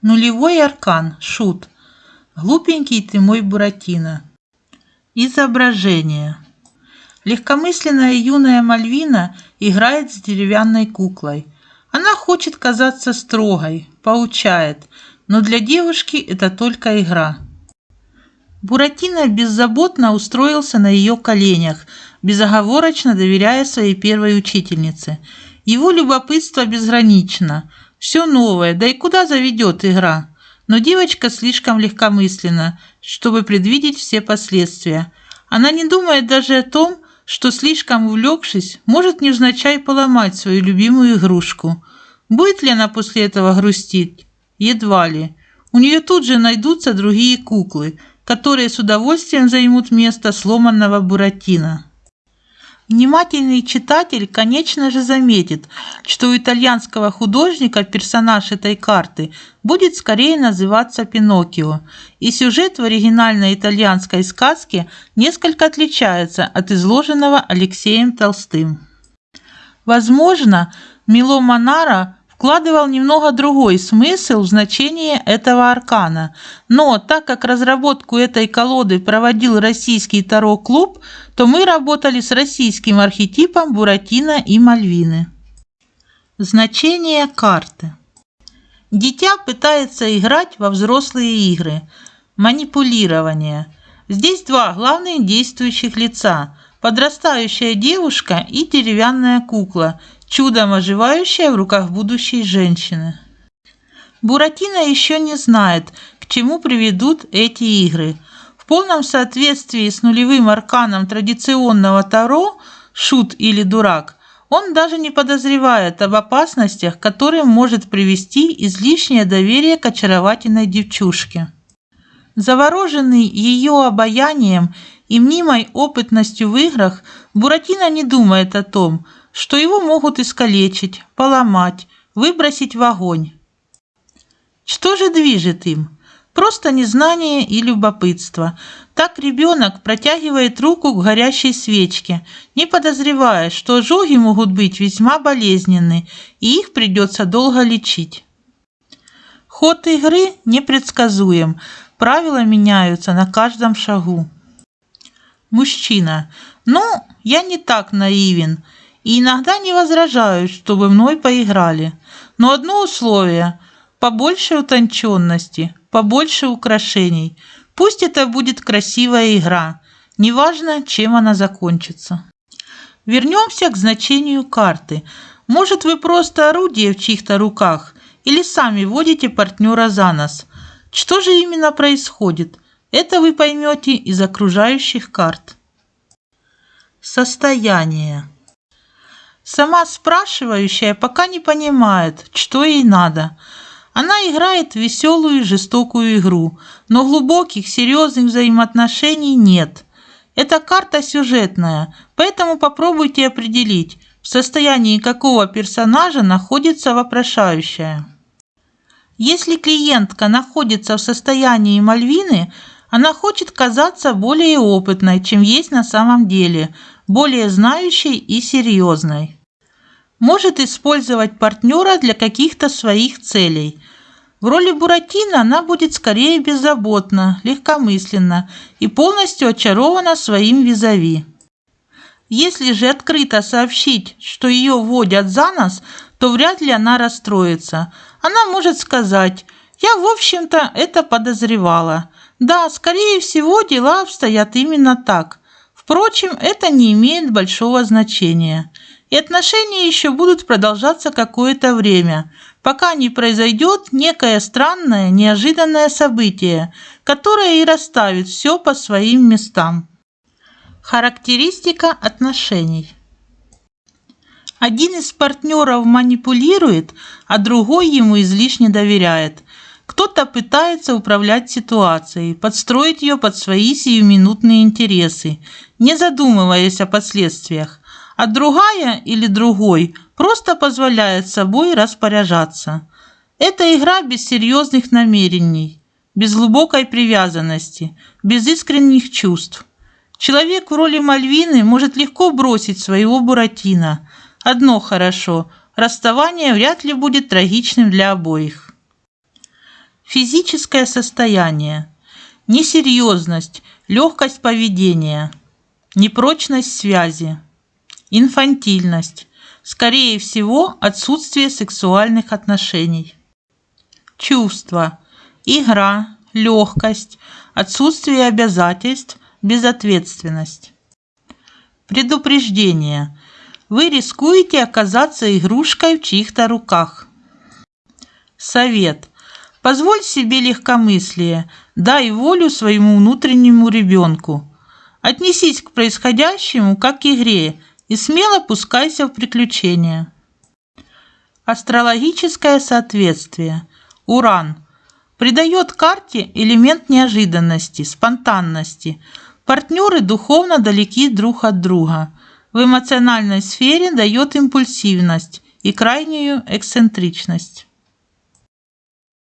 Нулевой аркан. Шут. Глупенький ты мой Буратино. Изображение. Легкомысленная юная Мальвина играет с деревянной куклой. Она хочет казаться строгой, поучает, но для девушки это только игра. Буратино беззаботно устроился на ее коленях, безоговорочно доверяя своей первой учительнице. Его любопытство безгранично. Все новое, да и куда заведет игра? Но девочка слишком легкомысленна, чтобы предвидеть все последствия. Она не думает даже о том, что слишком увлекшись, может невзначай поломать свою любимую игрушку. Будет ли она после этого грустить? Едва ли. У нее тут же найдутся другие куклы, которые с удовольствием займут место сломанного Буратино. Внимательный читатель, конечно же, заметит, что у итальянского художника персонаж этой карты будет скорее называться Пиноккио, и сюжет в оригинальной итальянской сказке несколько отличается от изложенного Алексеем Толстым. Возможно, Мило Монара вкладывал немного другой смысл в значение этого аркана, но так как разработку этой колоды проводил российский Таро-клуб, то мы работали с российским архетипом Буратино и Мальвины. Значение карты. Дитя пытается играть во взрослые игры. Манипулирование. Здесь два главных действующих лица – подрастающая девушка и деревянная кукла – чудом оживающая в руках будущей женщины. Буратино еще не знает, к чему приведут эти игры. В полном соответствии с нулевым арканом традиционного Таро «Шут» или «Дурак» он даже не подозревает об опасностях, которым может привести излишнее доверие к очаровательной девчушке. Завороженный ее обаянием и мнимой опытностью в играх, Буратино не думает о том – что его могут искалечить, поломать, выбросить в огонь. Что же движет им? Просто незнание и любопытство. Так ребенок протягивает руку к горящей свечке, не подозревая, что ожоги могут быть весьма болезненны, и их придется долго лечить. Ход игры непредсказуем, правила меняются на каждом шагу. Мужчина. Ну, я не так наивен и иногда не возражают, чтобы мной поиграли. Но одно условие – побольше утонченности, побольше украшений. Пусть это будет красивая игра, неважно, чем она закончится. Вернемся к значению карты. Может, вы просто орудие в чьих-то руках или сами водите партнера за нос. Что же именно происходит? Это вы поймете из окружающих карт. Состояние. Сама спрашивающая пока не понимает, что ей надо. Она играет веселую и жестокую игру, но глубоких, серьезных взаимоотношений нет. Эта карта сюжетная, поэтому попробуйте определить, в состоянии какого персонажа находится вопрошающая. Если клиентка находится в состоянии Мальвины, она хочет казаться более опытной, чем есть на самом деле, более знающей и серьезной может использовать партнера для каких-то своих целей. В роли Буратино она будет скорее беззаботна, легкомысленна и полностью очарована своим визави. Если же открыто сообщить, что ее водят за нос, то вряд ли она расстроится. Она может сказать «Я, в общем-то, это подозревала». Да, скорее всего, дела обстоят именно так. Впрочем, это не имеет большого значения и отношения еще будут продолжаться какое-то время, пока не произойдет некое странное, неожиданное событие, которое и расставит все по своим местам. Характеристика отношений. Один из партнеров манипулирует, а другой ему излишне доверяет. Кто-то пытается управлять ситуацией, подстроить ее под свои сиюминутные интересы, не задумываясь о последствиях а другая или другой просто позволяет собой распоряжаться. Это игра без серьезных намерений, без глубокой привязанности, без искренних чувств. Человек в роли Мальвины может легко бросить своего Буратино. Одно хорошо – расставание вряд ли будет трагичным для обоих. Физическое состояние. Несерьезность, легкость поведения. Непрочность связи. Инфантильность. Скорее всего, отсутствие сексуальных отношений. Чувства. Игра, легкость, отсутствие обязательств, безответственность. Предупреждение. Вы рискуете оказаться игрушкой в чьих-то руках. Совет. Позволь себе легкомыслие, дай волю своему внутреннему ребенку. Отнесись к происходящему как к игре и смело пускайся в приключения. Астрологическое соответствие. Уран. Придает карте элемент неожиданности, спонтанности. Партнеры духовно далеки друг от друга. В эмоциональной сфере дает импульсивность и крайнюю эксцентричность.